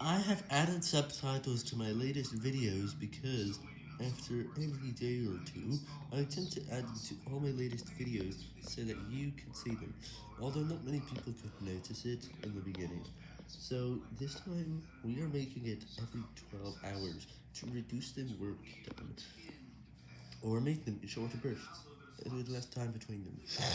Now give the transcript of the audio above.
I have added subtitles to my latest videos because after every day or two, I attempt to add them to all my latest videos so that you can see them, although not many people could notice it in the beginning. So this time, we are making it every 12 hours to reduce the work done, or make them in shorter bursts, with less time between them.